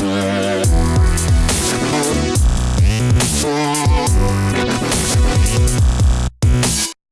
Yeah.